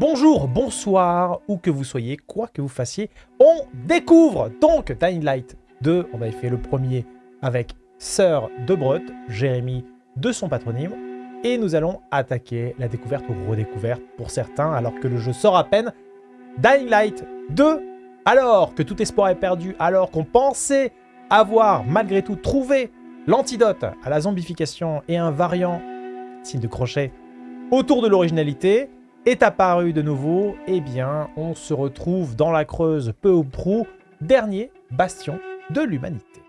Bonjour, bonsoir, où que vous soyez, quoi que vous fassiez, on découvre donc Dying Light 2. On avait fait le premier avec Sœur de Jérémy de son patronyme, et nous allons attaquer la découverte ou redécouverte pour certains, alors que le jeu sort à peine. Dying Light 2, alors que tout espoir est perdu, alors qu'on pensait avoir malgré tout trouvé l'antidote à la zombification et un variant, signe de crochet, autour de l'originalité, est apparu de nouveau, eh bien, on se retrouve dans la Creuse peu ou prou, dernier bastion de l'humanité.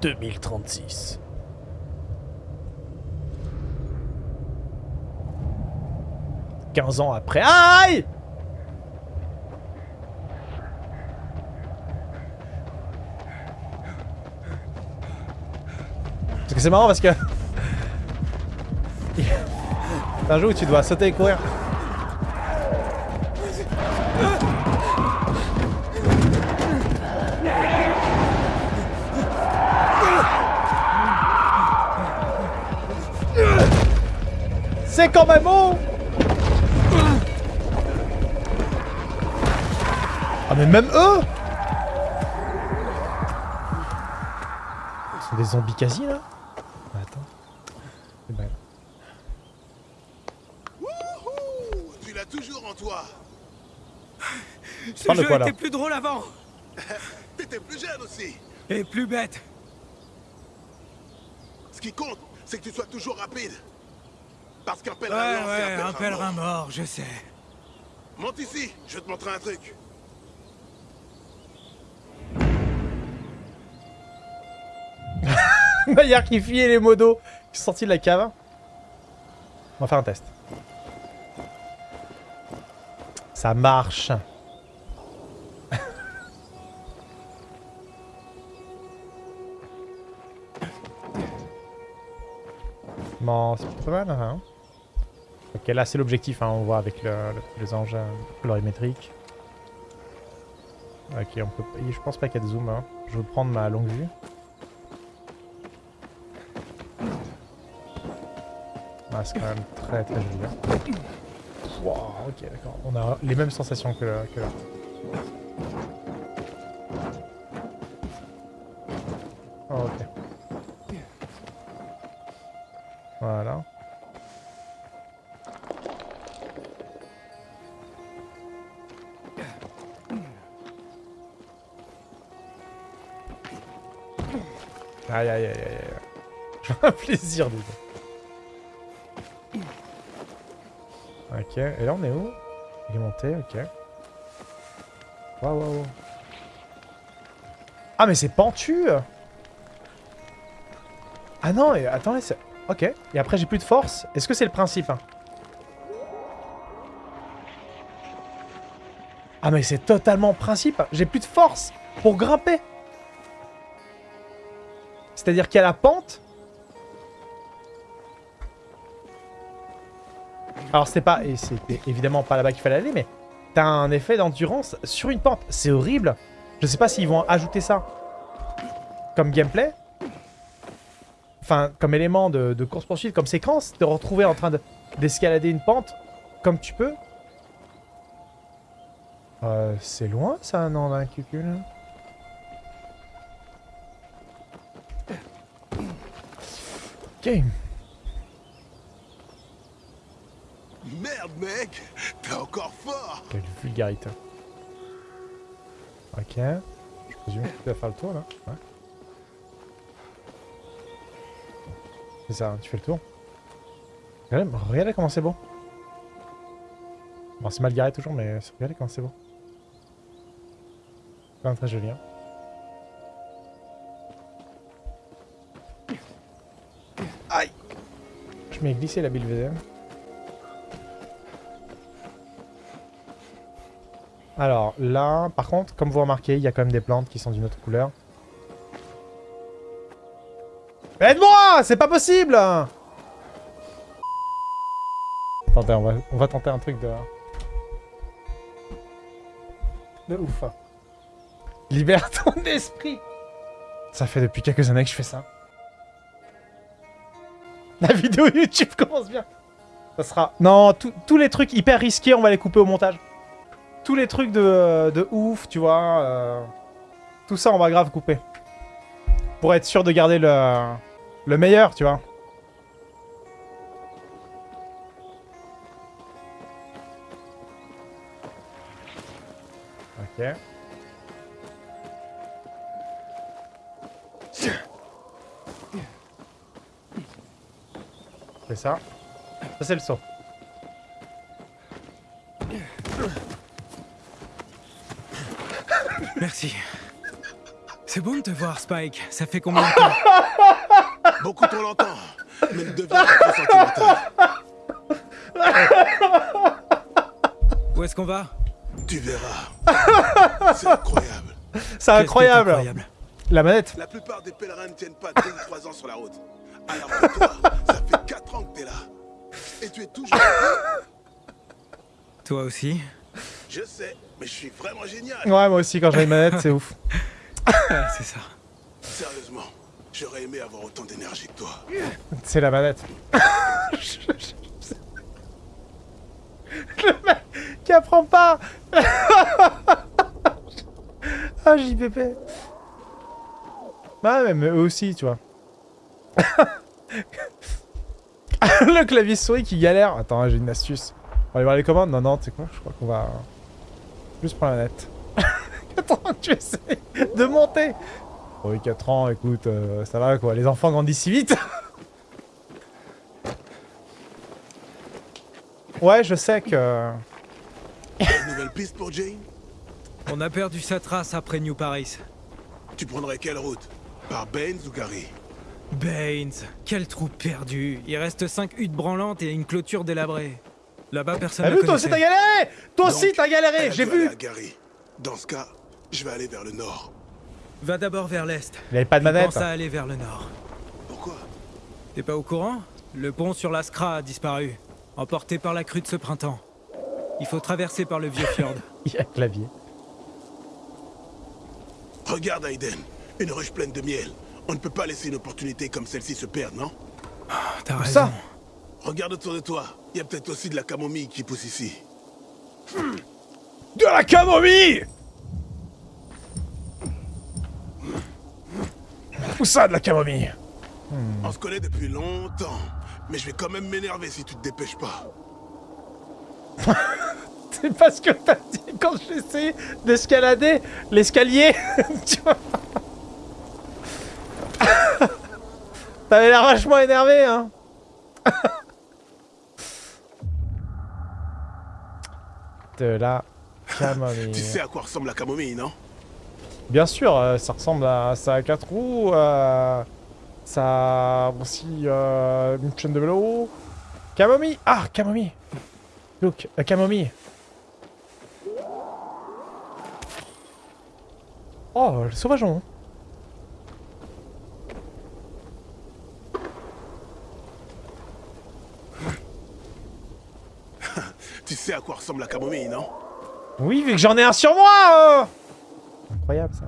2036. « 15 ans après... Aïe Parce que c'est marrant parce que... C'est un où tu dois sauter et courir. C'est quand même bon Ah mais même eux. Ce sont des zombies quasi là Attends. C'est bien. Tu l'as toujours en toi. Ce Parle jeu quoi, là était plus drôle avant T'étais plus jeune aussi. et plus bête. Ce qui compte, c'est que tu sois toujours rapide. Parce qu'un Ouais, pèlerin lance, c'est ouais, un pèlerin mort. mort, je sais. Monte ici, je vais te montrer un truc. Maillard qui fuyait les modos qui sont sortis de la cave. On va faire un test. Ça marche. C'est pas mal, hein. Ok, là c'est l'objectif, hein, on voit avec le, le- les engins colorimétriques. Ok, on peut, je pense pas qu'il y a de zoom. Hein. Je vais prendre ma longue vue. Ah, c'est quand même très très joli. hein. Ok, d'accord. On a les mêmes sensations que là. Plaisir dedans. Ok, et là on est où? Il est monté, ok. Waouh, waouh, waouh. Ah mais c'est pentu Ah non, et attendez, c'est... Ok, et après j'ai plus de force. Est-ce que c'est le principe hein? Ah mais c'est totalement le principe J'ai plus de force pour grimper C'est-à-dire qu'il y a la pente Alors c'est pas, et c'était évidemment pas là-bas qu'il fallait aller, mais t'as un effet d'endurance sur une pente. C'est horrible. Je sais pas s'ils vont ajouter ça comme gameplay. Enfin, comme élément de, course-poursuite, comme séquence, te retrouver en train de- d'escalader une pente comme tu peux. Euh, c'est loin ça, non, d'un cucul Ok. Merde, mec, t'es encore fort. Vulgarité. Ok. Je présume que tu vas faire le tour là. Ouais. C'est ça, tu fais le tour. Regardez, comment c'est beau. Bon, c'est mal garé toujours, mais regardez comment c'est beau. C'est même très joli. Hein. Aïe Je m'ai glissé la bille Alors là, par contre, comme vous remarquez, il y a quand même des plantes qui sont d'une autre couleur. Aide-moi C'est pas possible Attendez, on va, tenter un truc de... De ouf. Libère ton esprit Ça fait depuis quelques années que je fais ça. La vidéo YouTube commence bien Ça sera... Non, tous- tous les trucs hyper risqués, on va les couper au montage. Tous les trucs de, de ouf, tu vois. euh, Tout ça, on va grave couper. Pour être sûr de garder le, le meilleur, tu vois. Ok. C'est ça. Ça, c'est le saut. Merci. C'est bon de te voir, Spike. Ça fait combien de temps? Beaucoup trop longtemps, mais ne deviens pas trop sentimental. Où est-ce qu'on va? Tu verras. C'est incroyable. C'est incroyable. incroyable? La manette. La plupart des pèlerins ne tiennent pas 2 ou 3 ans sur la route. Alors que toi, ça fait 4 ans que t'es là. Et tu es toujours là. Toi aussi? Je sais, mais je suis vraiment génial. Ouais, moi aussi, quand j'ai une manette, c'est ouf. Ouais, c'est ça. Sérieusement, j'aurais aimé avoir autant d'énergie que toi. C'est la manette. Le mec qui apprend pas Ah, JPP Bah ouais, mais eux aussi, tu vois. Le clavier souris qui galère. Attends, j'ai une astuce. On va aller voir les commandes Non, non, tu sais quoi? Je crois qu'on va... Juste prendre la manette. Attends, tu essaies de monter oui, 4 ans, écoute, euh, ça va quoi. Les enfants grandissent si vite Ouais, je sais que... Une nouvelle piste pour Jane? On a perdu sa trace après New Paris. Tu prendrais quelle route? Par Baines ou Gary? Baines, quel trou perdu. Il reste 5 huttes branlantes et une clôture délabrée. Là-bas, personne T'as vu, toi aussi t'as galéré Toi aussi t'as galéré, j'ai vu. Dans ce cas, je vais aller vers le nord. Va d'abord vers l'est. Il avait pas de manette. pense à aller vers le nord. Pourquoi T'es pas au courant Le pont sur la Skra a disparu, emporté par la crue de ce printemps. Il faut traverser par le vieux fjord. Il y a un clavier. Regarde Aiden, une ruche pleine de miel. On ne peut pas laisser une opportunité comme celle-ci se perdre, non T'as Où raison. ça? Regarde autour de toi. Il y a peut-être aussi de la camomille qui pousse ici. De la camomille Où ça, de la camomille On se connaît depuis longtemps. Mais je vais quand même m'énerver si tu te dépêches pas. C'est pas ce que t'as dit quand j'ai essayé d'escalader l'escalier Tu vois T'avais l'air vachement énervé, hein De la camomille. Tu sais à quoi ressemble la camomille, non? Bien sûr, euh, ça ressemble à ça a quatre roues, euh, ça a aussi euh, une chaîne de vélo. Camomille Ah, camomille Look, la camomille Oh, le sauvageon Tu sais à quoi ressemble la camomille, non? Oui, vu que j'en ai un sur moi euh Incroyable, ça.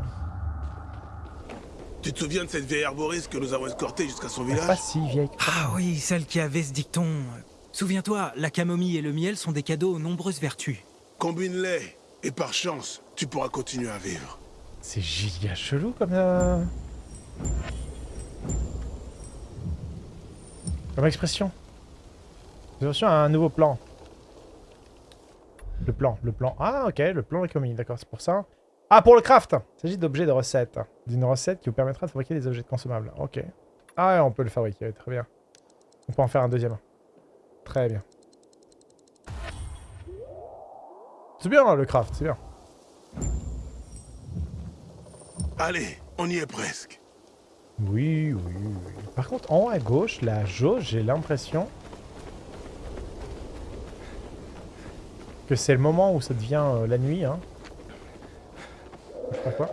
Tu te souviens de cette vieille arboriste que nous avons escortée jusqu'à son est Pas village? si vieille. Ah oui, celle qui avait ce dicton. Souviens-toi, la camomille et le miel sont des cadeaux aux nombreuses vertus. Combine-les, et par chance, tu pourras continuer à vivre. C'est giga chelou comme... euh, Comme expression. J'ai reçu un nouveau plan. Le plan, le plan. Ah ok, le plan l'économie, d'accord, c'est pour ça. Ah, pour le craft Il s'agit d'objets de recette. D'une recette qui vous permettra de fabriquer des objets consommables. Ok. Ah on peut le fabriquer, très bien. On peut en faire un deuxième. Très bien. C'est bien le craft, c'est bien. Allez, on y est presque. Oui, oui, oui. Par contre, en haut à gauche, la jauge, j'ai l'impression que c'est le moment où ça devient euh, la nuit, hein. Je sais pas quoi.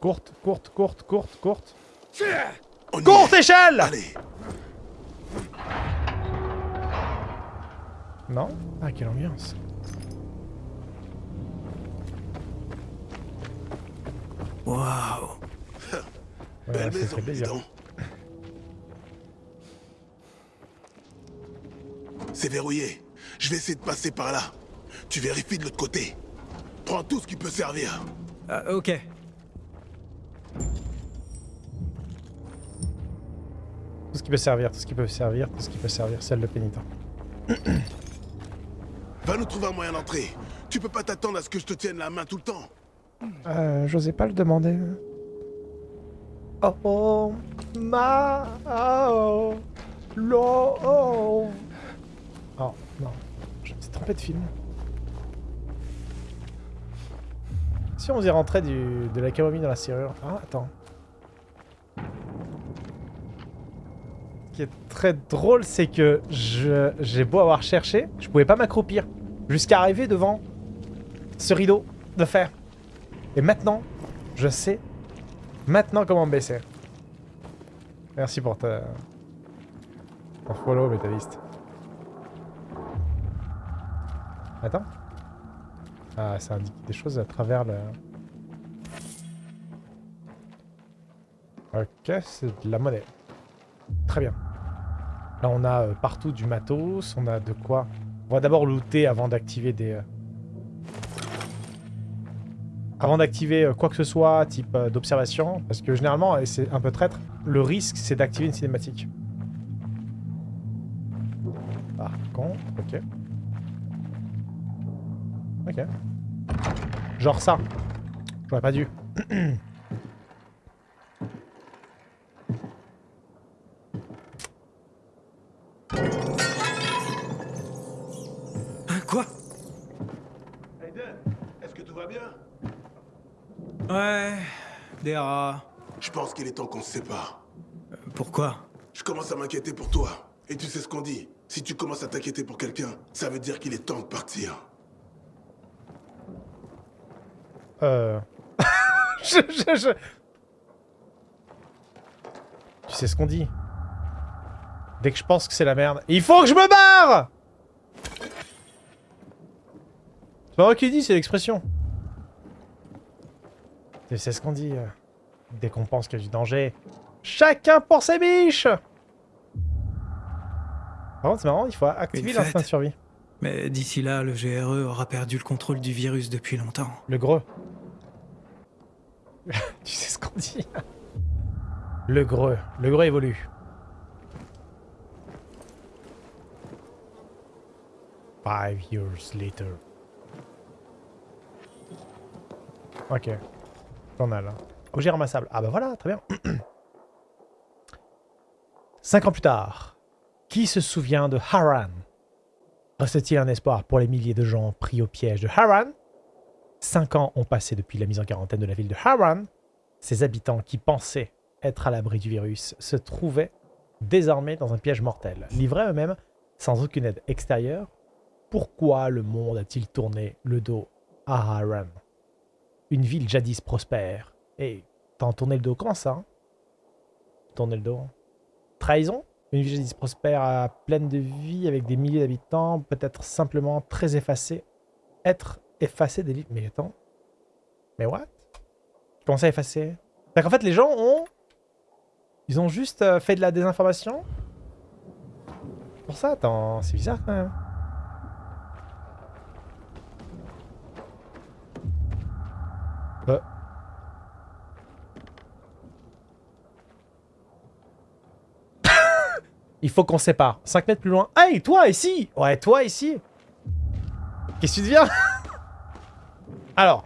Courte, courte, courte, courte, courte. On Courte échelle Allez, Non? Ah, quelle ambiance. Waouh Ouais, belle maison, C'est verrouillé. Je vais essayer de passer par là. Tu vérifies de l'autre côté. Prends tout ce qui peut servir. Ah, ok. Tout ce qui peut servir, tout ce qui peut servir, tout ce qui peut servir, celle de pénitent. Va nous trouver un moyen d'entrer. Tu peux pas t'attendre à ce que je te tienne la main tout le temps. Euh, j'osais pas le demander. Oh oh, ma oh, lo oh. De film. Si on faisait rentrer du, de la camomille dans la serrure... Ah, attends. Ce qui est très drôle, c'est que j'ai beau avoir cherché, je pouvais pas m'accroupir. Jusqu'à arriver devant ce rideau de fer. Et maintenant, je sais maintenant comment me baisser. Merci pour ta... follow, métalliste. Attends. Ah, ça indique des choses à travers le... Ok, c'est de la monnaie. Très bien. Là, on a euh, partout du matos, on a de quoi... On va d'abord looter avant d'activer des... euh, avant d'activer euh, quoi que ce soit, type d'observation, parce que généralement, c'est un peu traître, le risque c'est d'activer une cinématique. Par contre, ok. Ok. Genre ça. J'aurais pas dû. Hein, quoi? Aiden, est-ce que tout va bien? Ouais, des rats. Je pense qu'il est temps qu'on se sépare. Euh, Pourquoi? Je commence à m'inquiéter pour toi. Et tu sais ce qu'on dit? Si tu commences à t'inquiéter pour quelqu'un, ça veut dire qu'il est temps de partir. Euh... je, je, je- Tu sais ce qu'on dit? Dès que je pense que c'est la merde, il faut que je me barre C'est pas moi qui dis, c'est l'expression. Tu sais ce qu'on dit euh, Dès qu'on pense qu'il y a du danger, chacun pour ses biches Par contre, c'est marrant, il faut activer l'instinct de survie. Mais d'ici là, le GRE aura perdu le contrôle du virus depuis longtemps. Le greux. tu sais ce qu'on dit Le greux. Le greux évolue. Five years later. Ok. Journal. Objet ramassable. Ah bah voilà, très bien. Cinq ans plus tard, qui se souvient de Haran? Reste-t-il un espoir pour les milliers de gens pris au piège de Haran? Cinq ans ont passé depuis la mise en quarantaine de la ville de Haran. Ses habitants qui pensaient être à l'abri du virus se trouvaient désormais dans un piège mortel. Livrés eux-mêmes, sans aucune aide extérieure, pourquoi le monde a-t-il tourné le dos à Haran Une ville jadis prospère. Et t'en tourné le dos comment ça hein? Tourner le dos Trahison? Une ville jadis prospère, à pleine de vie, avec des milliers d'habitants, peut-être simplement très effacée. Être effacer des livres. Mais attends. Mais what? Comment ça effacer? C'est qu'en fait, les gens ont... Ils ont juste euh, fait de la désinformation Pour ça, attends, c'est bizarre quand même. Euh. Il faut qu'on sépare. 5 mètres plus loin. Hey, toi ici Ouais, toi ici Qu'est-ce que tu deviens? Alors.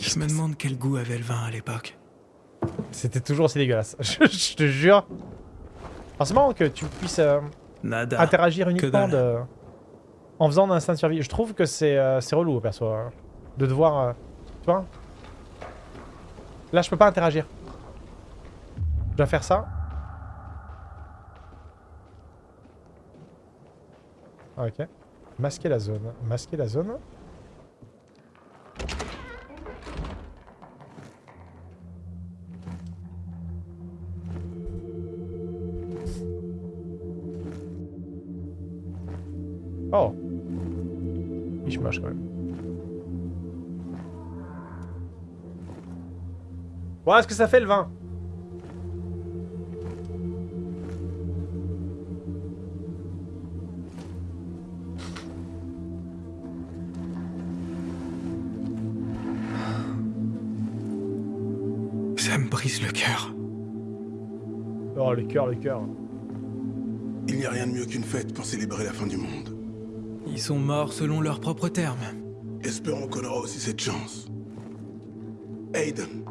Je me demande quel goût avait le vin à l'époque. C'était toujours aussi dégueulasse. Je, je te jure. Forcément que tu puisses euh, Nada. interagir uniquement de... en faisant un instinct de survie. Je trouve que c'est euh, relou, perso. hein, de devoir... euh, tu vois Là, je peux pas interagir. Je dois faire ça. Ok. Masquer la zone. Masquer la zone. Oh. Il moche quand même. Voilà ce que ça fait le vin. Cœur, le cœur. Il n'y a rien de mieux qu'une fête pour célébrer la fin du monde. Ils sont morts selon leurs propres termes. Espérons qu'on aura aussi cette chance. Aiden,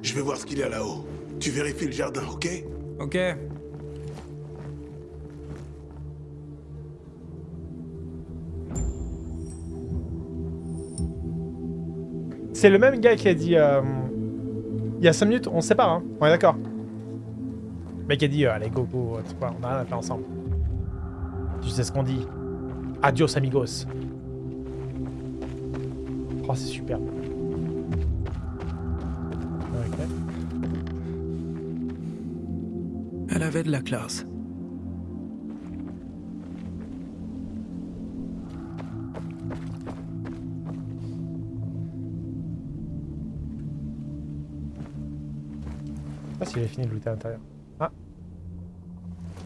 je vais voir ce qu'il y a là-haut. Tu vérifies le jardin, ok? Ok. C'est le même gars qui a dit... euh, il y a 5 minutes, on se sépare, hein. On est d'accord. Mec a dit, euh, allez, go, go, tu on a rien à faire ensemble. Tu sais ce qu'on dit. Adios, amigos. Oh, c'est super. Ok. Elle avait de la classe. Je sais pas s'il a fini de looter à l'intérieur.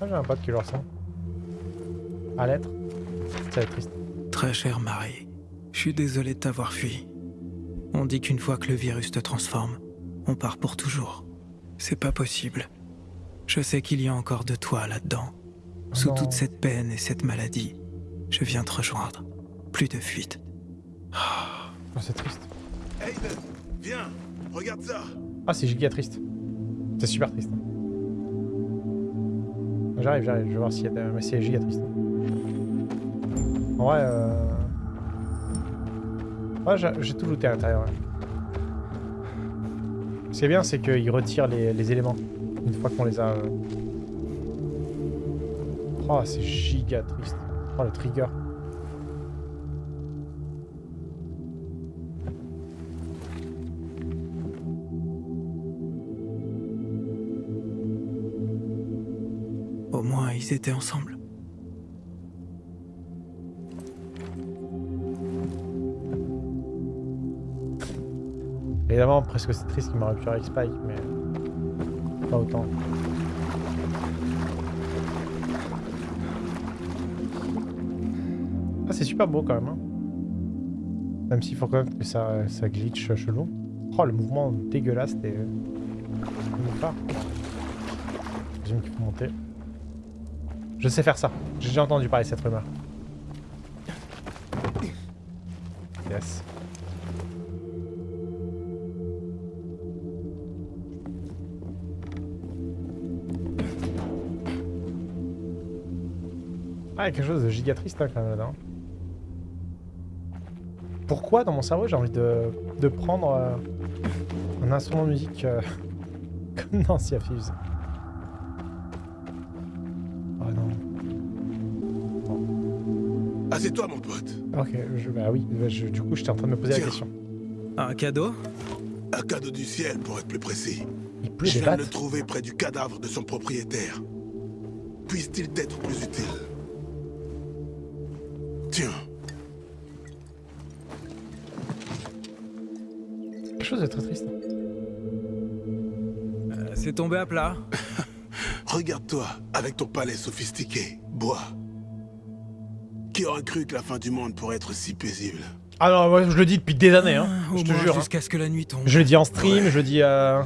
Ah. J'ai un pote qui le ressent. À l'être. Ça va être triste. Très cher Marie, je suis désolé de t'avoir fui. On dit qu'une fois que le virus te transforme, on part pour toujours. C'est pas possible. Je sais qu'il y a encore de toi là-dedans. Sous non. toute cette peine et cette maladie, je viens te rejoindre. Plus de fuite. Oh, c'est triste. Aiden, viens, regarde ça. Ah, c'est giga triste. C'est super triste. J'arrive, j'arrive, je vais voir s'il y a... c'est giga triste. En vrai, euh... Ouais, j'ai tout looté à l'intérieur. Ce qui est bien, c'est qu'il retire les, les éléments. Une fois qu'on les a... euh. Oh, c'est giga triste. Oh, le trigger. Étaient ensemble. Évidemment, presque c'est triste qu'il m'aurait pu avec Spike, mais... Pas autant. Ah, c'est super beau quand même. hein. Même s'il faut quand même que ça, glitch chelou. Oh, le mouvement dégueulasse des... J'imagine qu'il faut monter. Je sais faire ça. J'ai déjà entendu parler de cette rumeur. Yes. Ah, il y a quelque chose de giga triste hein, quand même là-dedans. Pourquoi dans mon cerveau j'ai envie de, de prendre euh, un instrument de musique euh, comme dans Sea Assieds-toi, mon pote. Ok, je, bah oui, bah, je- du coup j'étais en train de me poser la question. Un cadeau? Un cadeau du ciel, pour être plus précis. Il pleut Je des viens de le trouver près du cadavre de son propriétaire. Puisse-t-il t'être plus utile? Tiens, Quelque chose de très triste. Euh, C'est tombé à plat. regarde-toi avec ton palais sophistiqué, bois. Qui aurait cru que la fin du monde pourrait être si paisible non, moi je le dis depuis des années, hein. Ah, Au je te jure. hein. jusqu'à ce que la nuit tombe. Je le dis en stream, Ouais. je le dis, euh,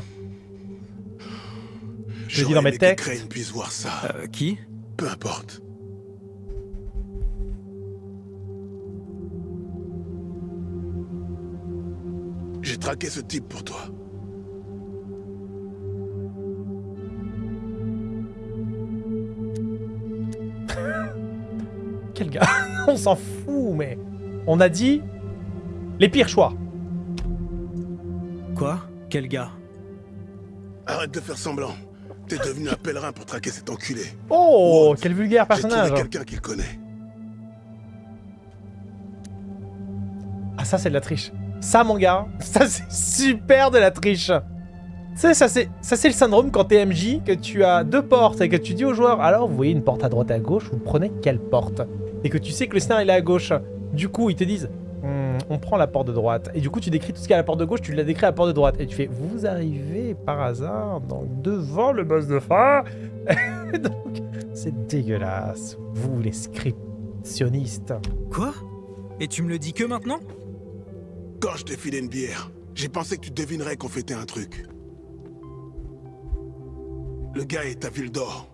je le dis dans mes que textes. Crane puisse voir ça. Euh, qui? Peu importe. J'ai traqué ce type pour toi. Quel gars On s'en fout, mais... On a dit... Les pires choix. Quoi? Quel gars? Arrête de faire semblant. T'es devenu un pèlerin pour traquer cet enculé. Oh, What? quel vulgaire personnage. quelqu'un qu'il connaît. Ah, ça, c'est de la triche. Ça, mon gars, ça, c'est super de la triche. Tu sais, ça, c'est ça, c'est le syndrome quand t'es MJ, que tu as deux portes et que tu dis aux joueurs, alors, vous voyez une porte à droite et à gauche, vous prenez quelle porte? Et que tu sais que le scénario, il est à gauche. Du coup, ils te disent, Hmm, on prend la porte de droite. Et du coup, tu décris tout ce qu'il y a à la porte de gauche, tu l'as décrit à la porte de droite. Et tu fais, vous arrivez par hasard donc devant le boss de fin. Et donc, c'est dégueulasse. Vous, les scriptionnistes. Quoi? Et tu me le dis que maintenant? Quand je t'ai filé une bière, j'ai pensé que tu devinerais qu'on fêtait un truc. Le gars est à Ville d'Or.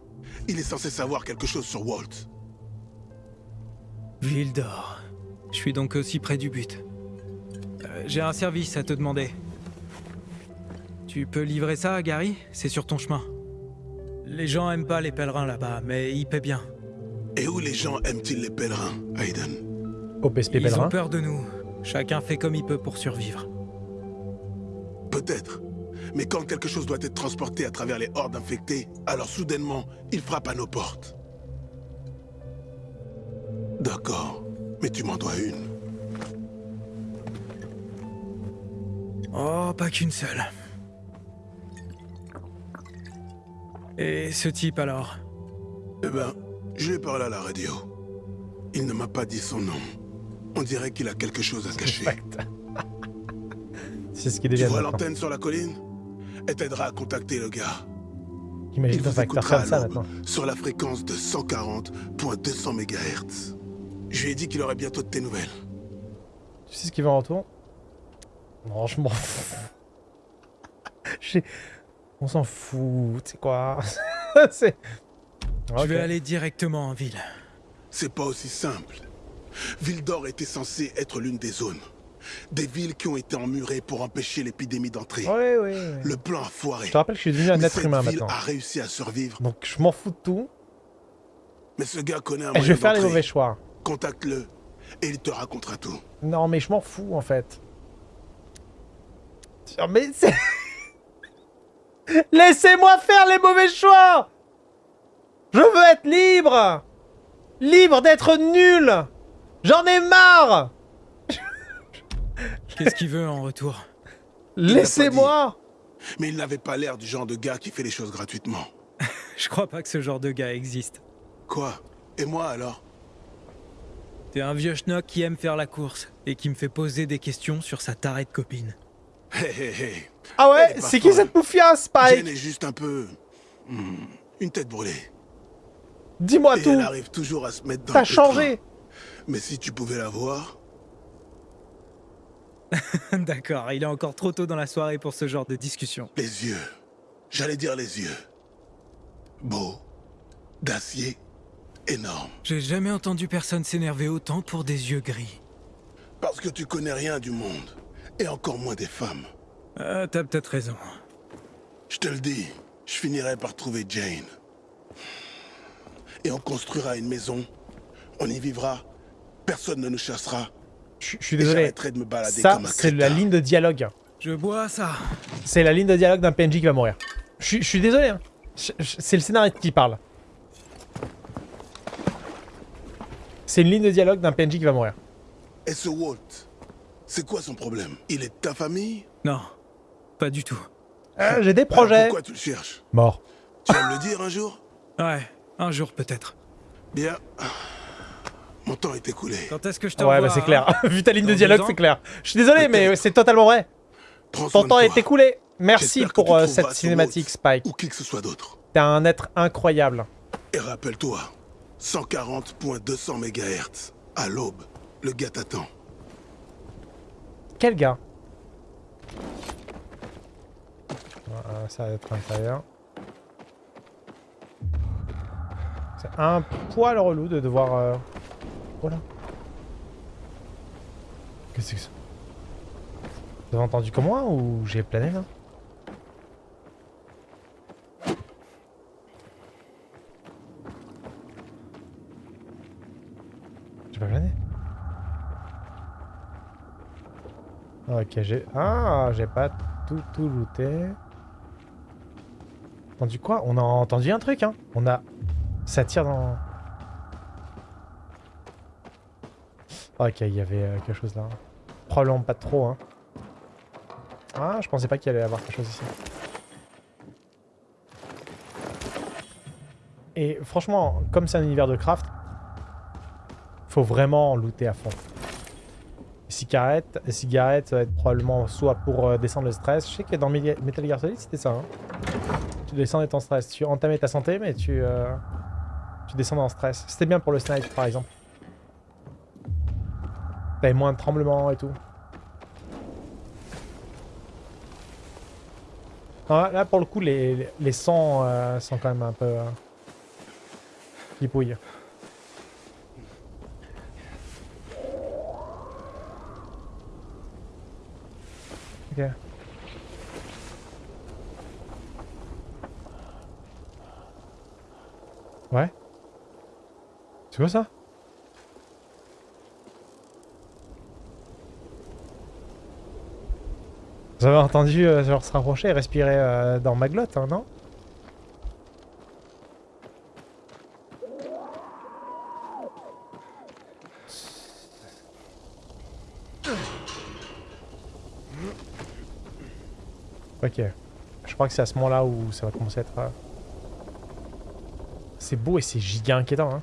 Il est censé savoir quelque chose sur Walt. Ville d'or. Je suis donc aussi près du but. Euh, J'ai un service à te demander. Tu peux livrer ça à Gary? C'est sur ton chemin. Les gens aiment pas les pèlerins là-bas, mais ils paient bien. Et où les gens aiment-ils les pèlerins, Hayden? Au PSP Ils ont peur de nous. Chacun fait comme il peut pour survivre. Peut-être. Mais quand quelque chose doit être transporté à travers les hordes infectées, alors soudainement, il frappe à nos portes. D'accord. Mais tu m'en dois une. Oh, pas qu'une seule. Et ce type alors? Eh ben, je lui ai parlé à la radio. Il ne m'a pas dit son nom. On dirait qu'il a quelque chose à cacher. C'est ce qui Tu devient vois maintenant. l'antenne sur la colline? Elle t'aidera à contacter le gars. Imagine Il un vous facteur écoutera comme ça maintenant. sur la fréquence de 140.200 MHz. Je lui ai dit qu'il aurait bientôt de tes nouvelles. Tu sais ce qu'il veut en retour Non, je m'en fous. J'ai- On s'en fout, tu sais quoi C'est... Je vais aller directement en ville. C'est pas aussi simple. Ville d'Or était censée être l'une des zones. Des villes qui ont été emmurées pour empêcher l'épidémie d'entrer. Ouais, ouais, ouais. Le plan a foiré. Je te rappelle que je suis devenu un Mais être cette humain ville maintenant. a réussi à survivre. Donc je m'en fous de tout. Mais ce gars connaît un Et je vais faire les mauvais choix. Contacte-le et il te racontera tout. Non, mais je m'en fous en fait. Mais c'est... Laissez-moi faire les mauvais choix Je veux être libre Libre d'être nul J'en ai marre Qu'est-ce qu'il veut en retour? Laissez-moi Mais il n'avait pas l'air du genre de gars qui fait les choses gratuitement. Je crois pas que ce genre de gars existe. Quoi? Et moi alors? T'es un vieux schnock qui aime faire la course et qui me fait poser des questions sur sa tarée de copine. Hé hé hé. Ah ouais? C'est qui cette Jane Spike? Est juste un peu... hmm, une tête brûlée. Dis-moi tout elle arrive toujours à se mettre dans T'as changé Mais si tu pouvais la voir... D'accord, il est encore trop tôt dans la soirée pour ce genre de discussion. Les yeux. J'allais dire les yeux. Beau. D'acier. Énorme. J'ai jamais entendu personne s'énerver autant pour des yeux gris. Parce que tu connais rien du monde. Et encore moins des femmes. Euh, t'as peut-être raison. Je te le dis, je finirai par trouver Jane. Et on construira une maison. On y vivra. Personne ne nous chassera. Je suis désolé. j'arrêterai de me balader Ça, c'est la ligne de dialogue. Je bois ça. C'est la ligne de dialogue d'un PNJ qui va mourir. Je suis- désolé. Hein. C'est le scénariste qui parle. C'est une ligne de dialogue d'un PNJ qui va mourir. Et ce Walt, c'est quoi son problème? Il est de ta famille? Non, pas du tout. Euh, J'ai des Alors projets. Pourquoi tu le cherches? Mort. Tu vas me le dire un jour? Ouais, un jour peut-être. Bien. Mon temps est écoulé. Quand est-ce que je te Ouais, bah c'est hein clair. Vu ta ligne de dialogue, c'est clair. Je suis désolé, mais c'est totalement vrai. Prends Ton temps est écoulé. Merci pour euh, cette ce cinématique, Spike. Ou qui que ce soit d'autre. T'es un être incroyable. Et rappelle-toi, 140.200 MHz. À l'aube, le gars t'attend. Quel gars? Voilà, Ça va être intérieur. C'est un poil relou de devoir... euh, Qu'est-ce que c'est que ça? Vous avez entendu comme moi ou j'ai plané là? J'ai pas plané? Ok, j'ai... Ah, j'ai pas tout, tout looté. Entendu quoi? On a entendu un truc, hein. On a... Ça tire dans... Ok, il y avait euh, quelque chose là. Probablement pas trop, hein. Ah, je pensais pas qu'il allait y avoir quelque chose ici. Et franchement, comme c'est un univers de craft, faut vraiment looter à fond. Cigarette, cigarette, ça va être probablement soit pour euh, descendre le stress. Je sais que dans Metal Gear Solid, c'était ça. hein. Tu descendais ton stress. Tu entamais ta santé, mais tu, euh, tu descends en stress. C'était bien pour le snipe, par exemple. T'avais moins de tremblements et tout. Là, pour le coup, les, les- sangs euh, sont quand même un peu... Euh. Ok. Ouais. C'est quoi ça? Avez entendu euh, genre se rapprocher et respirer euh, dans ma glotte, hein, non? Ok. Je crois que c'est à ce moment-là où ça va commencer à être... euh, C'est beau et c'est giga inquiétant, hein.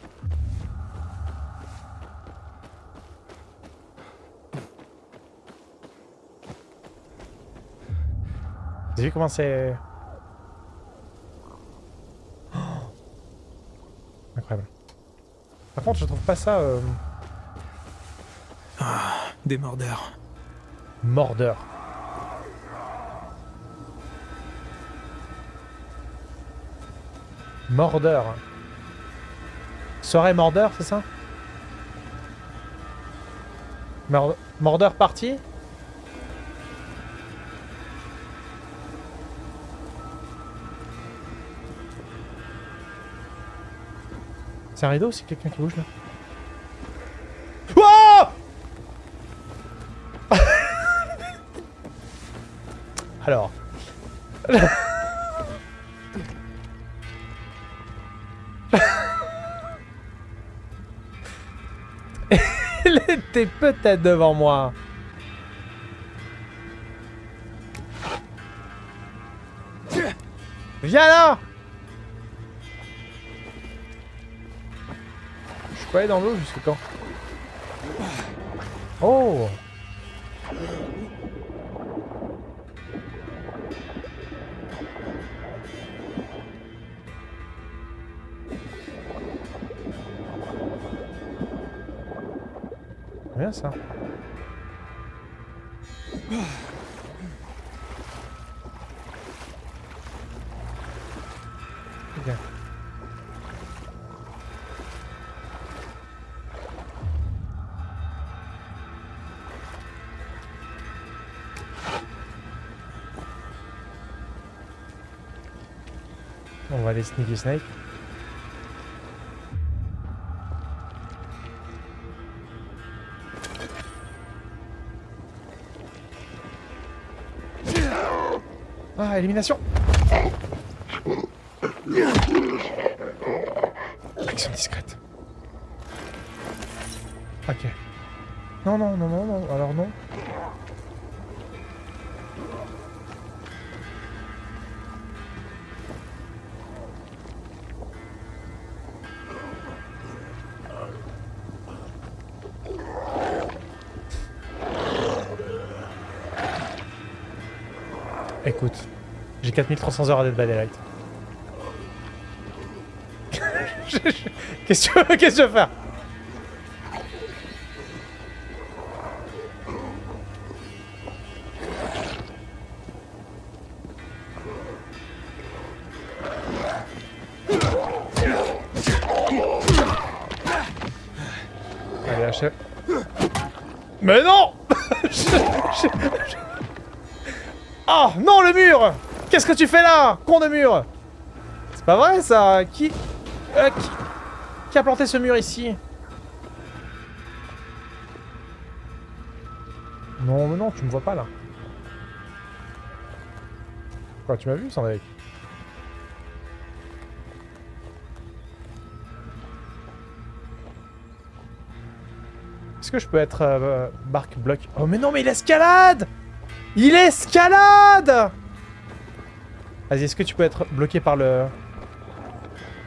Avez vu comment c'est... Oh Incroyable. Par contre, je trouve pas ça... euh, Des mordeurs. Mordeur. Mordeur. Serait mordeur, c'est ça? Mord- Mordeur parti? C'est un rideau ou c'est quelqu'un qui bouge là Wouah Alors. Il était peut-être devant moi. Viens là peux aller dans l'eau jusqu'à quand? Oh Bien ça. Aller sneaky snake. Ah, élimination Action discrète. Ok. Non, non, non, non, non, alors non. Écoute, j'ai 4300 heures à Dead by Daylight. Qu'est-ce que que tu veux faire? Allez, achève. Mais non Je- je- je- Oh non, le mur! Qu'est-ce que tu fais là Con de mur! C'est pas vrai ça. Qui... euh, qui... qui a planté ce mur ici? Non, mais non, tu me vois pas là. Quoi, tu m'as vu, Sandrine Est-ce que je peux être euh, barque bloc Oh mais non, mais il escalade Il escalade Vas-y, est-ce que tu peux être bloqué par le...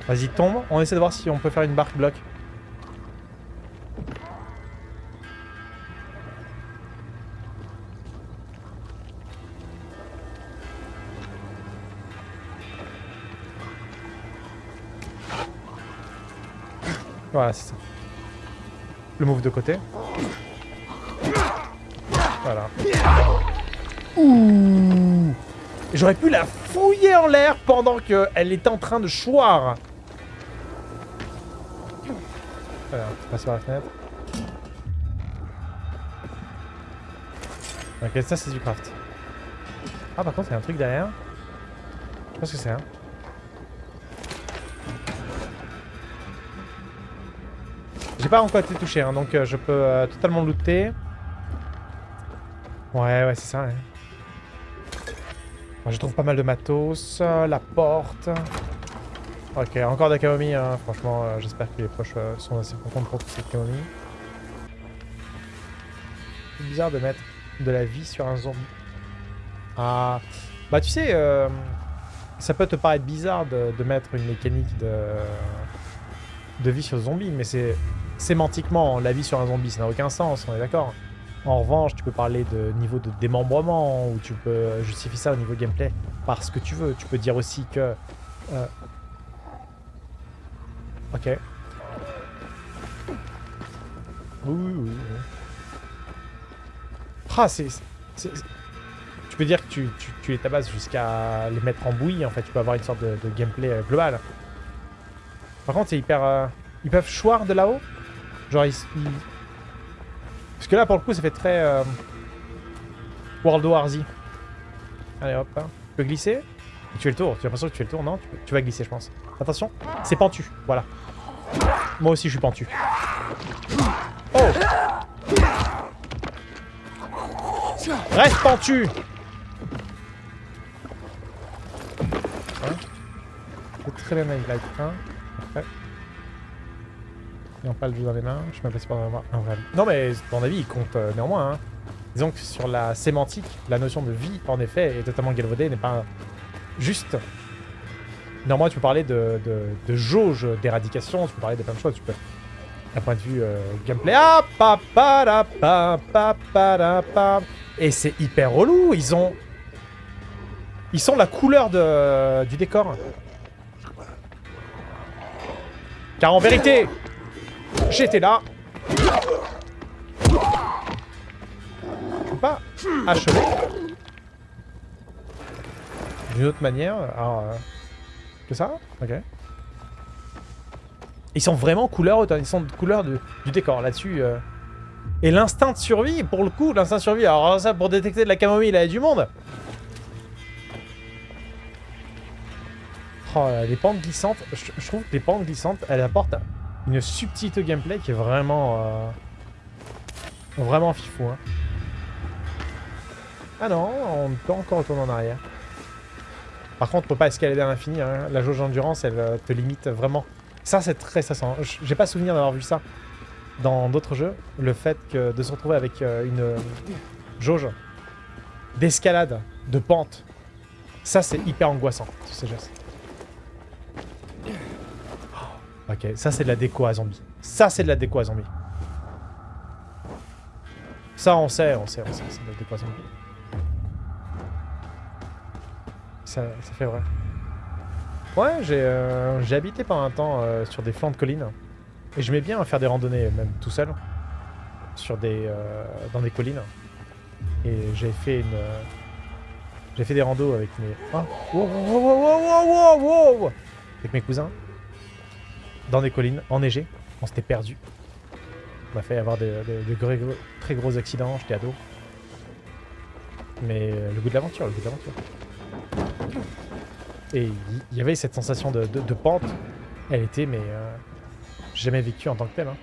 Vas-y, tombe. On essaie de voir si on peut faire une barque bloc. Voilà, c'est ça. Le move de côté. Voilà. Ouh J'aurais pu la fouiller en l'air pendant qu'elle était en train de choir. Voilà, passe par la fenêtre. Ok, ça c'est du craft. Ah par contre il y a un truc derrière. Je ce que c'est. Hein. J'ai pas encore été touché, hein, donc euh, je peux euh, totalement looter. Ouais, ouais, c'est ça. Ouais. Je trouve pas mal de matos. La porte. Ok, encore de la Hein. Franchement, euh, j'espère que les proches sont assez contents pour toute cette camomille. C'est bizarre de mettre de la vie sur un zombie. Ah, bah tu sais, ça peut te paraître bizarre de, de, mettre une mécanique de, de vie sur zombie, mais c'est sémantiquement, la vie sur un zombie, ça n'a aucun sens, on est d'accord. En revanche, tu peux parler de niveau de démembrement, ou tu peux justifier ça au niveau gameplay par ce que tu veux. Tu peux dire aussi que... Euh... Ok. Oui, oui, oui. Ah, c'est... Tu peux dire que tu, tu, tu tabasses jusqu'à les mettre en bouillie, en fait. Tu peux avoir une sorte de, de gameplay euh, global. Par contre, c'est hyper... Euh... Ils peuvent choir de là-haut Genre, ils, Parce que là, pour le coup, ça fait très... Euh... World War Z. Allez, hop. Hein. Tu peux glisser. tu fais le tour. Tu as l'impression que tu fais le tour, non tu, vas glisser, je pense. Attention. C'est pentu. Voilà. Moi aussi, je suis pentu. Oh Reste pentu hein C'est très bien, Light. Hein pas le jeu dans les mains. Je m'appelle pas avoir un vrai Non mais ton avis il compte euh, néanmoins. Hein. Disons que sur la sémantique, la notion de vie en effet est totalement galvaudée, n'est pas juste. Néanmoins tu peux parler de, jauge d'éradication, tu peux parler de plein de choses, tu peux... D'un point de vue euh, gameplay... Ah, pa, pa, pa, pa, Et c'est hyper relou, ils ont... Ils sont la couleur du décor. Car en vérité, J'étais là. Pas achever. D'une autre manière. Alors, euh, que ça? Ok. Ils sont vraiment couleur Ils sont de couleur du décor là-dessus. Euh. Et l'instinct de survie, pour le coup, l'instinct de survie. Alors ça, pour détecter de la camomille, il y a du monde. Oh, les pentes glissantes. Je, je trouve que les pentes glissantes, elles apportent une subtilité gameplay qui est vraiment... Euh, vraiment fifou. Hein. Ah non, on peut encore retourner en arrière. Par contre, on peut pas escalader à l'infini. Hein. La jauge d'endurance, elle euh, te limite vraiment. Ça, c'est très stressant. J'ai pas souvenir d'avoir vu ça dans d'autres jeux. Le fait que de se retrouver avec euh, une jauge d'escalade, de pente. Ça, c'est hyper angoissant, ces gestes. Ok, ça c'est de la déco à zombie. Ça c'est de la déco à zombie. Ça on sait, on sait, on sait, c'est de la déco à zombie. Ça, ça fait vrai. Ouais, j'ai euh, habité pendant un temps euh, sur des flancs de collines. Et je mets bien à faire des randonnées, même tout seul. Sur des, euh, dans des collines. Et j'ai fait une... j'ai fait des randos avec mes... Oh, Avec mes cousins dans des collines, enneigées. On s'était perdu. On a fait avoir des, très gros accidents, j'étais ado. Mais euh, le goût de l'aventure, le goût de l'aventure. Et il y, avait cette sensation de, pente. Elle était, mais euh, jamais vécue en tant que telle. Hein.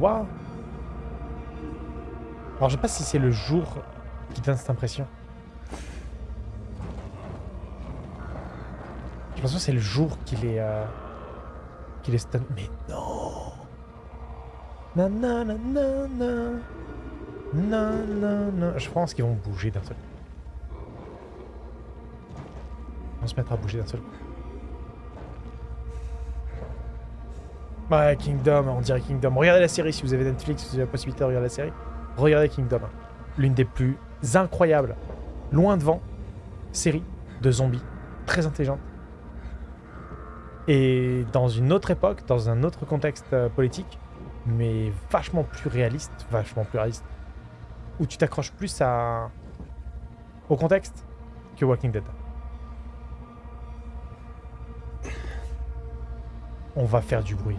Waouh Alors je sais pas si c'est le jour qui donne cette impression. J'ai l'impression que c'est le jour qu'il est... Euh, qu'il est stun... Mais non Nanana Nanana Je pense qu'ils vont bouger d'un seul coup. Ils vont se mettre à bouger d'un seul coup. Ouais, Kingdom, on dirait Kingdom. Regardez la série si vous avez Netflix, si vous avez la possibilité de regarder la série. Regardez Kingdom. L'une des plus incroyables, loin devant, série de zombies. Très intelligente et dans une autre époque, dans un autre contexte euh, politique, mais vachement plus réaliste, vachement plus réaliste. où tu t'accroches plus à... au contexte que Walking Dead. On va faire du bruit.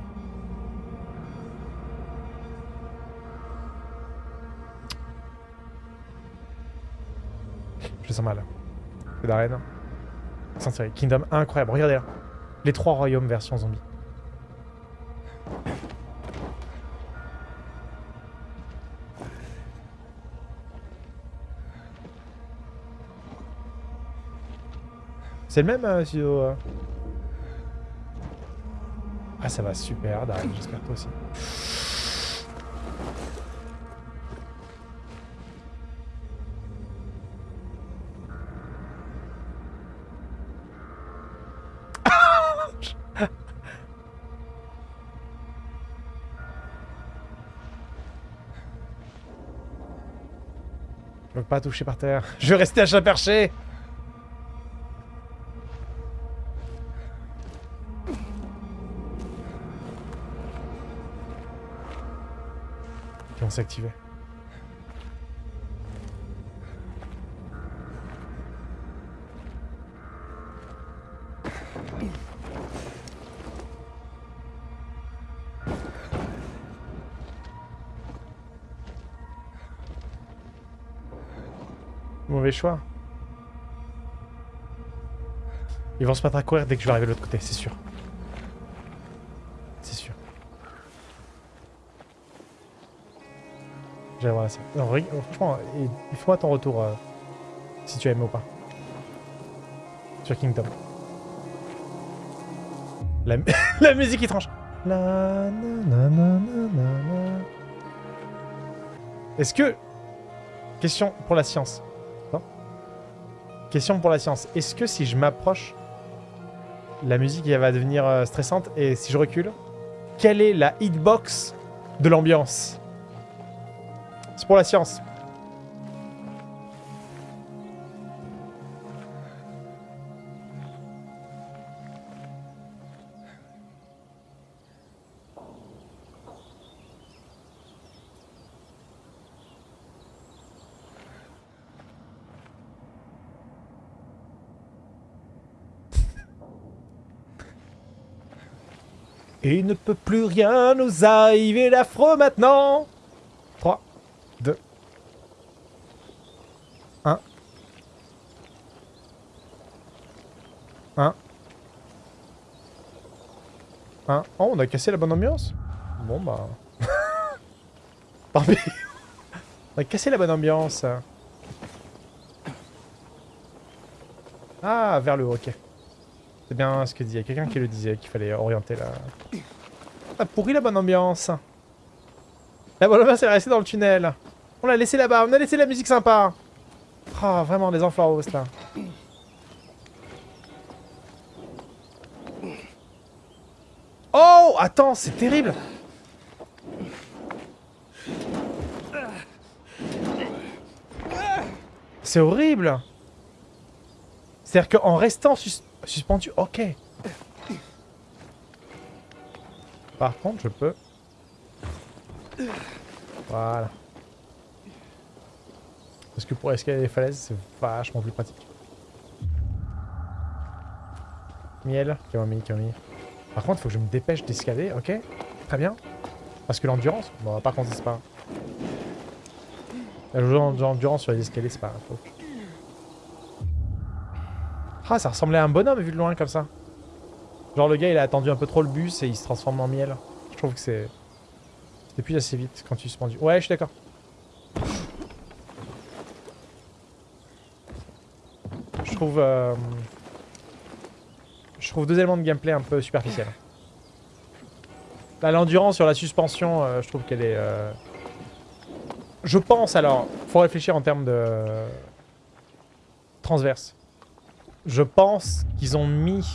Je sens mal. C'est d'arène. Kingdom incroyable. Regardez là. Les trois royaumes version zombie. C'est le même, euh, euh Ah, ça va super, j'espère toi aussi. Pas toucher par terre. Je vais rester à chat perché Qui vont s'activer. Mauvais choix. Ils vont se mettre à courir dès que je vais arriver de l'autre côté, c'est sûr. C'est sûr. J'allais voir euh, franchement, il faut ton retour euh, si tu aimes ou pas. Sur Kingdom. La, la musique qui tranche. La, na, na, na, na, na. Est-ce que... Question pour la science. Question pour la science. Est-ce que si je m'approche, la musique va devenir euh, stressante et si je recule, quelle est la hitbox de l'ambiance? C'est pour la science. Ne peut plus rien nous arriver d'affreux maintenant 3, 2, 1. 1. 1. Oh, on a cassé la bonne ambiance Bon bah... Pis. On a cassé la bonne ambiance. Ah, vers le haut, ok. C'est bien ce que dit. Il y a quelqu'un qui le disait, qu'il fallait orienter la... A pourri la bonne ambiance. La bonne ambiance, est restée dans le tunnel. On l'a laissé là-bas. On a laissé la musique sympa. Ah, vraiment, les enflaros, là. Oh, attends, c'est terrible. C'est horrible. C'est-à-dire qu'en restant sus- suspendu, ok. Par contre, je peux... Voilà. Parce que pour escalader les falaises, c'est vachement plus pratique. Miel, camomille, camomille. Par contre, il faut que je me dépêche d'escalader, ok? Très bien. Parce que l'endurance... Bon, par contre, c'est pas... L'endurance sur les escaliers, c'est pas faux. Ah, ça ressemblait à un bonhomme vu de loin comme ça. Genre le gars il a attendu un peu trop le bus et il se transforme en miel. Je trouve que c'est... C'était plus assez vite quand tu suspendu. Ouais, je suis d'accord. Je trouve... euh, Je trouve deux éléments de gameplay un peu superficiels. Là, l'endurance sur la suspension, euh, je trouve qu'elle est... euh, Je pense alors, faut réfléchir en termes de... Transverse je pense qu'ils ont mis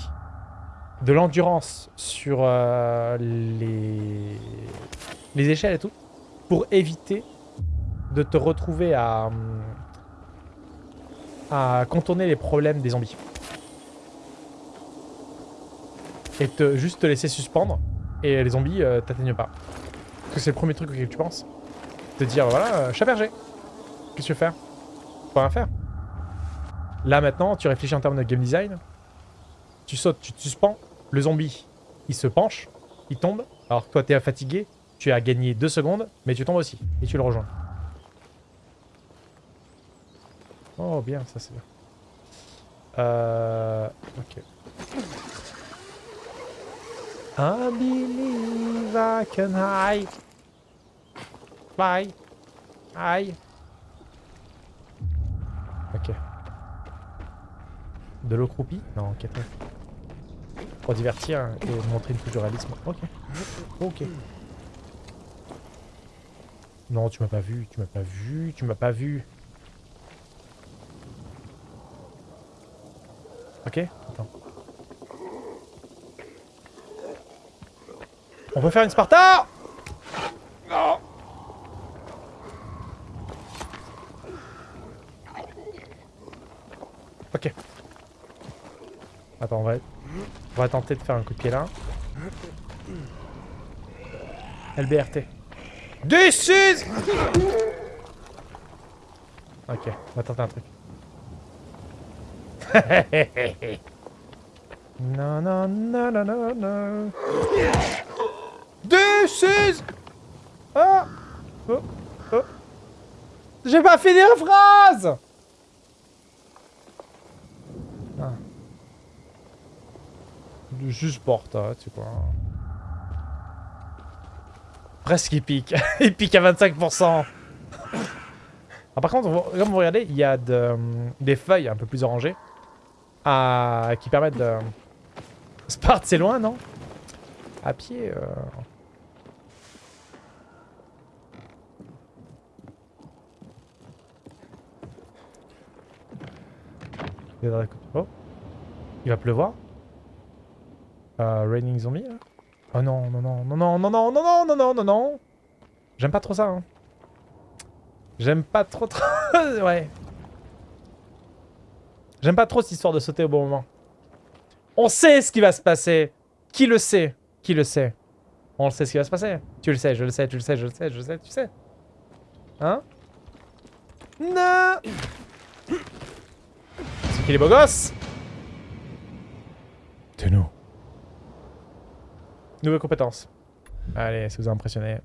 de l'endurance sur euh, les... les échelles et tout pour éviter de te retrouver à, à contourner les problèmes des zombies. Et te, juste te laisser suspendre et les zombies euh, t'atteignent pas. Parce que c'est le premier truc auquel tu penses. Te dire voilà, euh, chat berger. Qu'est-ce que tu veux faire? Peux rien faire. Là, maintenant, tu réfléchis en termes de game design. Tu sautes, tu te suspends. Le zombie, il se penche, il tombe. Alors toi, t'es fatigué. Tu as gagné 2 secondes, mais tu tombes aussi. Et tu le rejoins. Oh, bien, ça c'est bien. Euh... Ok. I believe I can hide. Fly. Aïe. Ok. De l'eau croupie? Non, ok. Pour divertir et montrer une touche réalisme. Ok. Ok. Non, tu m'as pas vu, tu m'as pas vu, tu m'as pas vu. Ok Attends. On peut faire une Sparta Non Ok. Attends, on va... on va tenter de faire un coup de pied là. LBRT. This is... Ok, on va tenter un truc. non, non, non, non, non, non. This is... Oh, oh, oh. J'ai pas fini la phrase ah. Juste porte, hein, tu vois. Presque il pique. il pique à 25%. Ah, par contre, comme vous regardez, il y a de, des feuilles un peu plus orangées qui permettent de... Sparte, c'est loin, non? À pied... Euh... Oh Il va pleuvoir euh, Raining zombie Oh non, non, non, non, non, non, non, non, non, non, non, non, non J'aime pas trop ça, hein. J'aime pas trop trop... ouais. J'aime pas trop cette histoire de sauter au bon moment. On sait ce qui va se passer. Qui le sait Qui le sait On sait ce qui va se passer. Tu le sais, je le sais, tu le sais, je le sais, je le sais, tu sais. Hein Non C'est qui les beaux gosses De nous. Nouvelle compétence. Allez, ça vous a impressionné.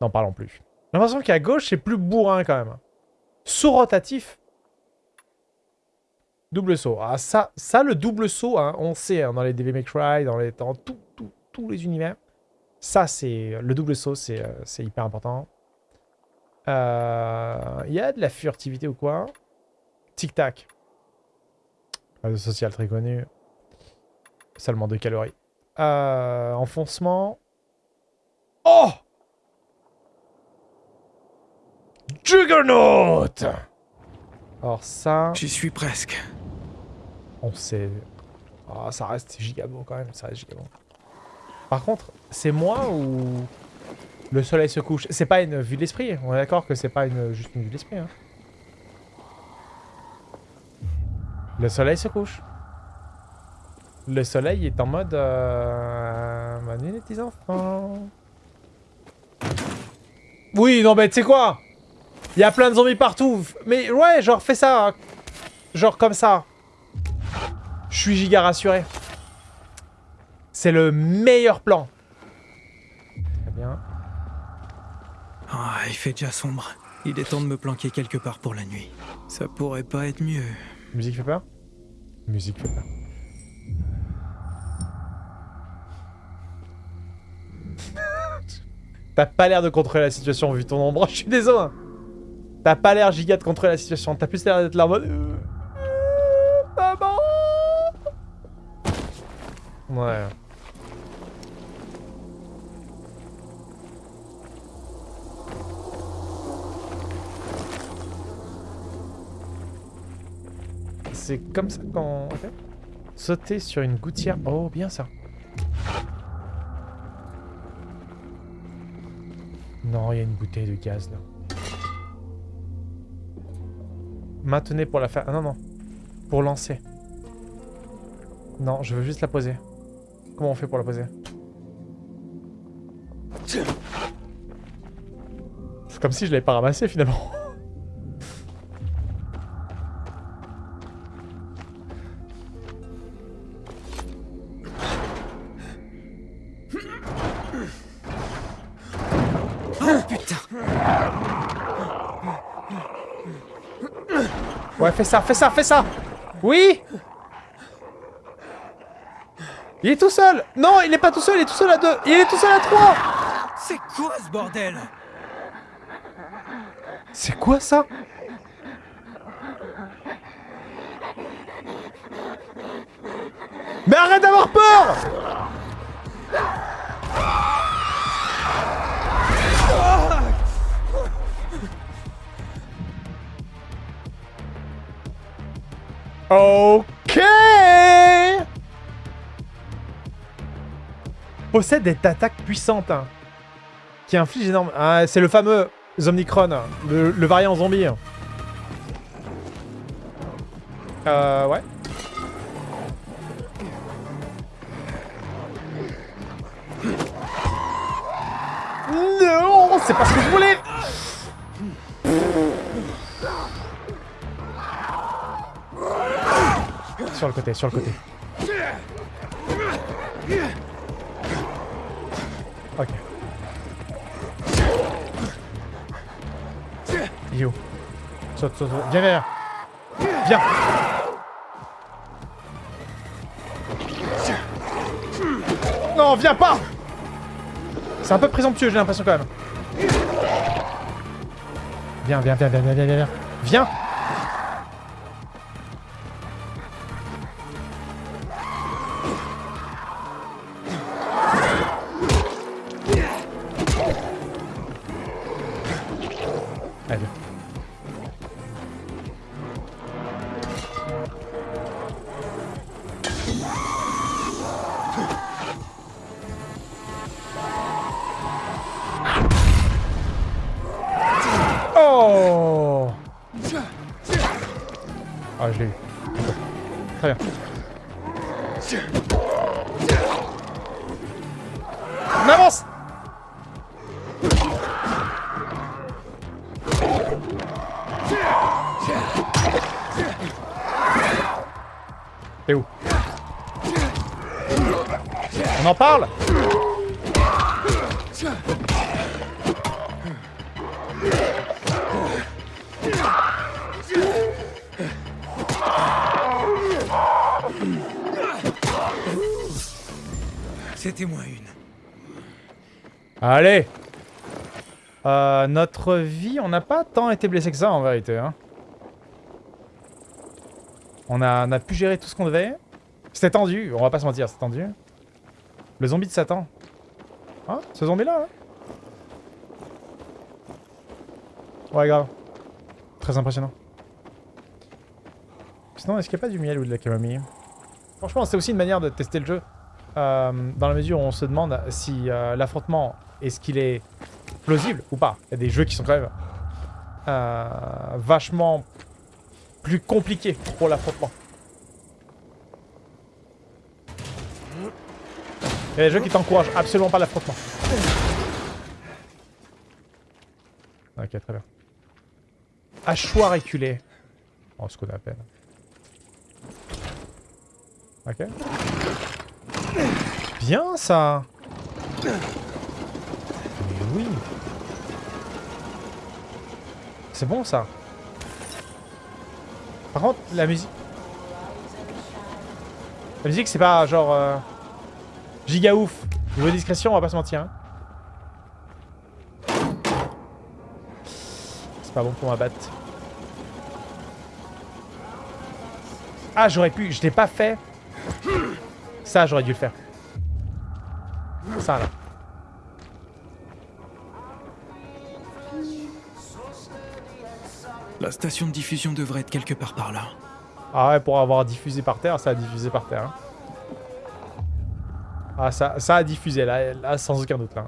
N'en parlons plus. J'ai l'impression qu'à gauche, c'est plus bourrin quand même. Saut rotatif. Double saut. Ah, ça, ça le double saut, hein, on sait, hein, dans les DV Cry, dans, les, tous les univers. Ça, c'est... Le double saut, c'est euh, hyper important. Il euh, y a de la furtivité ou quoi? Tic-tac. Réseau social très connu. Seulement 2 calories. Euh, enfoncement. Oh Juggernaut Alors ça... J'y suis presque. On sait... Oh, ça reste gigabo quand même, ça reste gigabo. Par contre, c'est moi ou... Le soleil se couche? C'est pas une vue de l'esprit. On est d'accord que c'est pas une, juste une vue de l'esprit. Hein. Le soleil se couche. Le soleil est en mode... Euh... les petits enfants. Oui, non mais tu sais quoi? Il y a plein de zombies partout. Mais ouais, genre fais ça. Genre comme ça. Je suis giga rassuré. C'est le meilleur plan. Très bien. Ah, il fait déjà sombre. Il est temps de me planquer quelque part pour la nuit. Ça pourrait pas être mieux. Musique fait peur? Musique fait peur. T'as pas l'air de contrôler la situation vu ton ombre. Je suis désolé. Hein. T'as pas l'air giga de contrôler la situation. T'as plus l'air d'être là en mode... Euh, maman Ouais. C'est comme ça quand... Sauter sur une gouttière. Oh, bien ça. Non, il y a une bouteille de gaz là. Maintenez pour la faire. Ah non, non. Pour lancer. Non, je veux juste la poser. Comment on fait pour la poser? C'est comme si je l'avais pas ramassé finalement. Putain. Ouais, fais ça, fais ça, fais ça. Oui. Il est tout seul. Non, il est pas tout seul, il est tout seul à deux. Il est tout seul à trois. C'est quoi ce bordel? C'est quoi ça? Mais arrête d'avoir peur Ok Possède des attaques puissantes hein, qui infligent énorme... Ah, c'est le fameux Omnicron, le, le variant zombie. Euh, ouais. Non, c'est pas ce que je voulais Sur le côté, sur le côté. Ok. Où? Saute, saute, saute. Viens, viens, viens. Non, viens pas C'est un peu présomptueux, j'ai l'impression quand même. Viens, viens, viens, viens, viens, viens, viens. Viens Allez Euh, Notre vie, on n'a pas tant été blessé que ça en vérité. Hein. On, a, on a pu gérer tout ce qu'on devait. C'était tendu, on va pas se mentir, c'est tendu. Le zombie de Satan. Hein Ce zombie là hein Ouais grave. Très impressionnant. Sinon, est-ce qu'il n'y a pas du miel ou de la camomille? Franchement, c'est aussi une manière de tester le jeu. Euh, dans la mesure où on se demande si euh, l'affrontement, est-ce qu'il est plausible ou pas? Il y a des jeux qui sont quand même euh, vachement plus compliqués pour l'affrontement. Il y a des jeux qui t'encouragent absolument pas l'affrontement. Ok, très bien. Hachoir éculé. Oh, ce qu'on appelle. Ok. Bien ça oui C'est bon ça Par contre, la musique... La musique c'est pas genre... euh, giga ouf. Niveau discrétion, on va pas se mentir. hein. C'est pas bon pour ma batte. Ah, j'aurais pu... Je l'ai pas fait. Ça, j'aurais dû le faire. Ça, là. La station de diffusion devrait être quelque part par là. Ah ouais, pour avoir diffusé par terre, ça a diffusé par terre. hein. Ah, ça, ça a diffusé, là, là, sans aucun doute, là.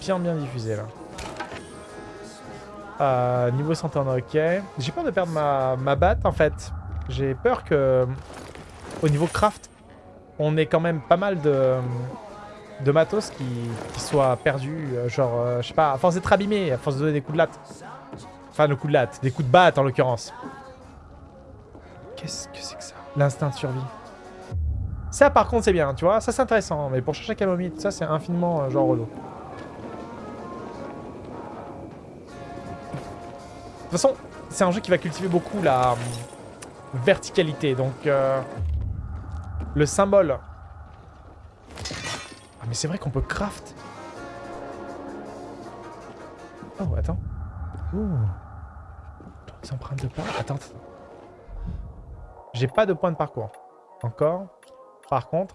Bien, bien diffusé, là. Euh, niveau santé, on ok. J'ai peur de perdre ma, ma batte, en fait. J'ai peur que, au niveau craft, on ait quand même pas mal de, de matos qui, qui soient perdus. euh, Genre, euh, je sais pas, à force d'être abîmé, à force de donner des coups de latte. Enfin, le coup de latte, des coups de batte en l'occurrence. Qu'est-ce que c'est que ça? L'instinct de survie. Ça, par contre, c'est bien, tu vois. Ça, c'est intéressant. Mais pour chercher camomille, tout ça, c'est infiniment euh, genre relou. De toute façon, c'est un jeu qui va cultiver beaucoup la verticalité. Donc, le symbole... Ah, mais c'est vrai qu'on peut craft. Oh, attends. Ouh. Les empreintes de pas. Attends. J'ai pas de point de parcours. Encore. Par contre,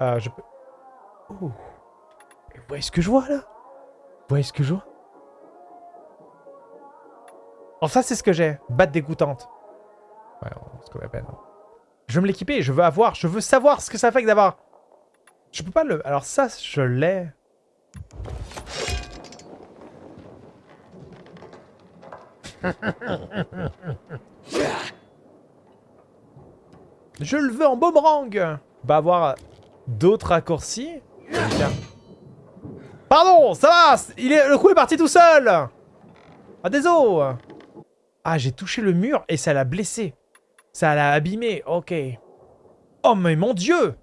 euh, je peux... Oh. Vous voyez ce que je vois, là? Vous voyez ce que je vois? Oh, ça, c'est ce que j'ai. Batte dégoûtante. Ouais, c'est qu'on appelle. hein. Je veux me l'équiper, je veux avoir, je veux savoir ce que ça fait que d'avoir... Je peux pas le... Alors ça, je l'ai. Je le veux en boomerang Va avoir d'autres raccourcis. Pardon, ça va il est, Le coup est parti tout seul Ah, désolé Ah, j'ai touché le mur et ça l'a blessé. Ça l'a abîmé, ok. Oh, mais mon dieu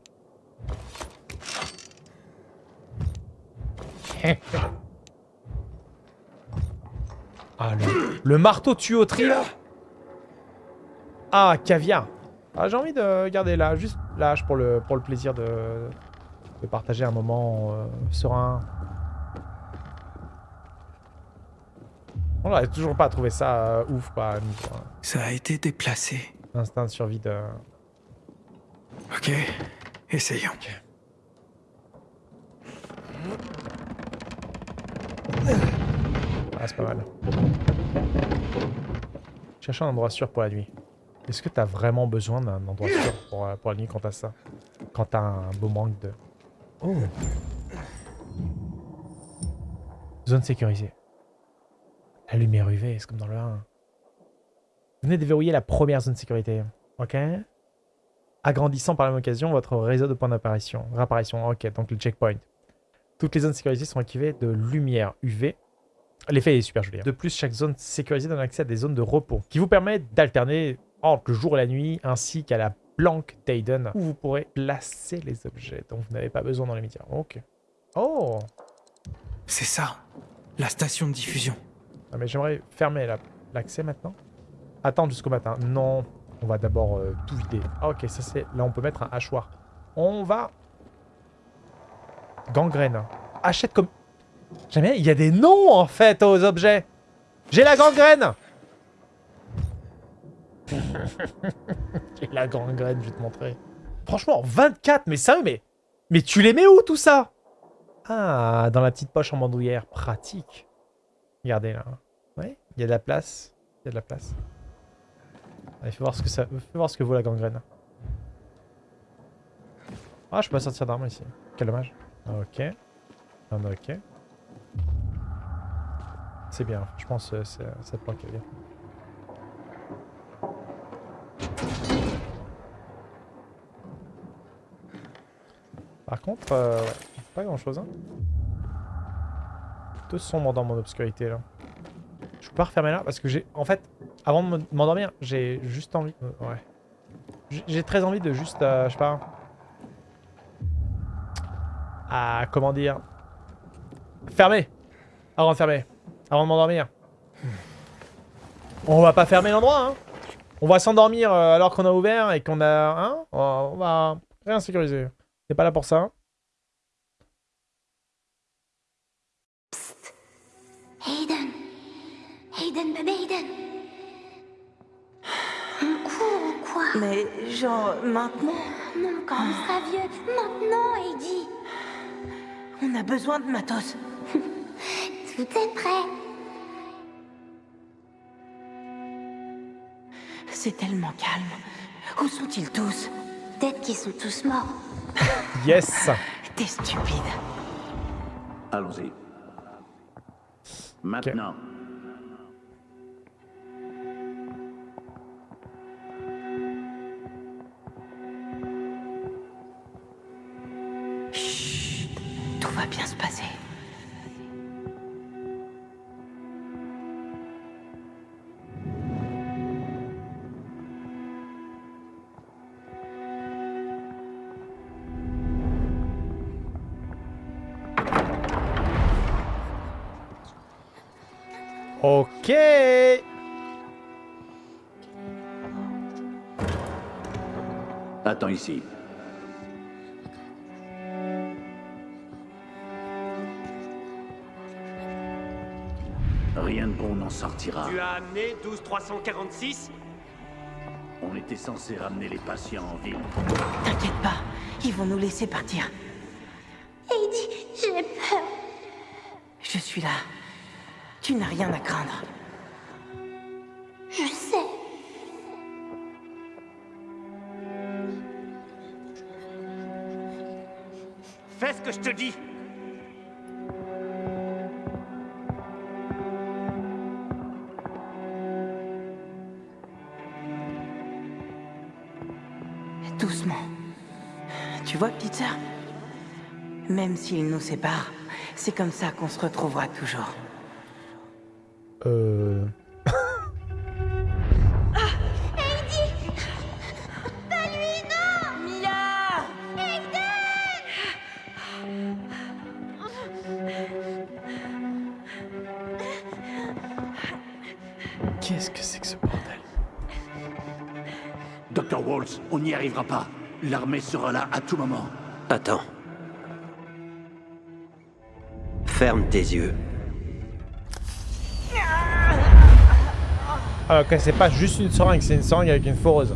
Ah, le, le marteau tuyauterie, là Ah, caviar ah, J'ai envie de garder là, juste l'âge pour le, pour le plaisir de, de partager un moment euh, serein. On n'arrive toujours pas à trouver ça euh, ouf, pas. Ça a été déplacé. Instinct de survie de... Ok, essayons. Ah, c'est pas mal. Cherche un endroit sûr pour la nuit. Est-ce que t'as vraiment besoin d'un endroit sûr pour, euh, pour la nuit quand t'as ça? Quand t'as un beau manque de... Oh Zone sécurisée. La lumière UV, c'est comme dans le 1. Venez déverrouiller la première zone de sécurité. Ok Agrandissant par la même occasion votre réseau de points d'apparition. Réapparition, ok, donc le checkpoint. Toutes les zones sécurisées sont équipées de lumière UV. L'effet est super joli. hein. De plus, chaque zone sécurisée donne accès à des zones de repos qui vous permettent d'alterner entre le jour et la nuit, ainsi qu'à la planque Tayden, où vous pourrez placer les objets dont vous n'avez pas besoin dans les médias. Ok. Oh C'est ça, la station de diffusion. Ah, mais j'aimerais fermer la- l'accès maintenant. Attendre jusqu'au matin. Non, on va d'abord euh, tout vider. Ah ok, ça c'est... Là on peut mettre un hachoir. On va... Gangrène. Achète comme... Jamais, il y a des noms en fait aux objets. J'ai la gangrène J'ai la gangrène, je vais te montrer. Franchement, 24, mais sérieux, mais... Mais tu les mets où tout ça? Ah, dans la petite poche en bandoulière. Pratique. Regardez là. Ouais, il y a de la place. Il y a de la place. Allez, fais voir ce que ça, fais voir ce que vaut la gangrène. Ah, je peux pas sortir d'armes ici. Quel dommage. Ok. Ok. C'est bien. Je pense que c'est- cette planque est bien. Par contre, euh, ouais, pas grand chose. Hein. Plutôt sombre dans mon obscurité là. Je peux pas refermer là parce que j'ai. En fait, avant de me- m'endormir, j'ai juste envie. euh, ouais. J'ai- J'ai très envie de juste. euh, je sais pas. Ah, comment dire Fermer Avant de fermer. Avant de m'endormir. On va pas fermer l'endroit, hein On va s'endormir euh, alors qu'on a ouvert et qu'on a. Hein On va rien sécuriser. C'est pas là pour ça. Hayden Hayden, bébé Hayden On court ou quoi? Mais genre maintenant, Non, quand on sera vieux. Maintenant, Heidi on a besoin de matos. Tout est prêt. C'est tellement calme. Où sont-ils tous? Peut-être qu'ils sont tous morts. Yes T'es stupide. Allons-y. Maintenant. Ici. Rien de bon n'en sortira. Tu as amené 12346 On était censé ramener les patients en ville. T'inquiète pas, ils vont nous laisser partir. Heidi, j'ai peur. Je suis là. Tu n'as rien à craindre. Dis Doucement. Tu vois, Peter Même s'ils nous séparent, c'est comme ça qu'on se retrouvera toujours. Euh... arrivera pas. L'armée sera là à tout moment. Attends. Ferme tes yeux. Ah ok, c'est pas juste une seringue, c'est une seringue avec une foreuse.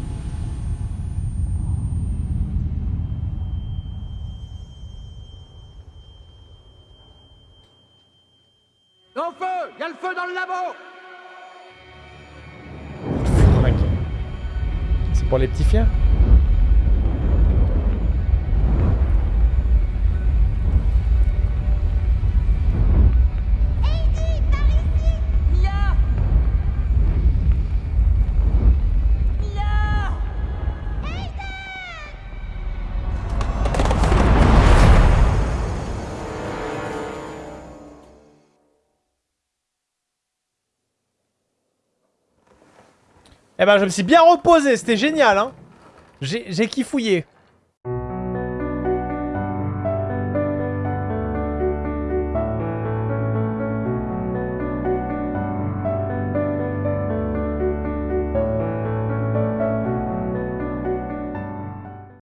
Au feu Il y a le feu dans le labo. C'est pour les petits fiens ben, je me suis bien reposé, c'était génial, hein j'ai kiffouillé.